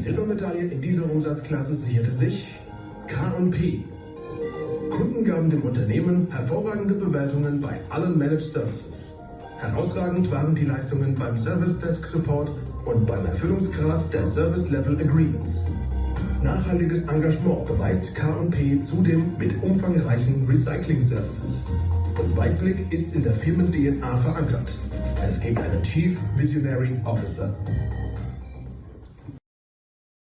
Silbermedaille in dieser Umsatzklasse sicherte sich K&P. Kunden gaben dem Unternehmen hervorragende Bewertungen bei allen Managed Services. Herausragend waren die Leistungen beim Service Desk Support und beim Erfüllungsgrad der Service Level Agreements. Nachhaltiges Engagement beweist K&P zudem mit umfangreichen Recycling-Services. Und Weitblick ist in der Firmen-DNA verankert. Es gibt einen Chief Visionary Officer.